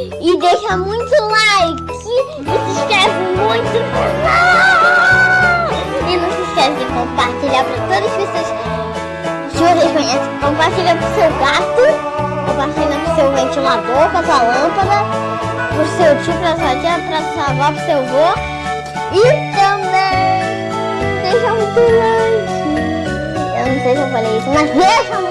e deixa muito like e se inscreve muito no. E não se esquece de compartilhar para todas as pessoas que vocês conhecem. Compartilha para o seu gato, compartilha para o seu ventilador, para sua lâmpada, Para o seu tio, para sua tia, para sua avó, para o seu avô. E também deixa muito like. Eu não sei se eu falei isso, mas deixa muito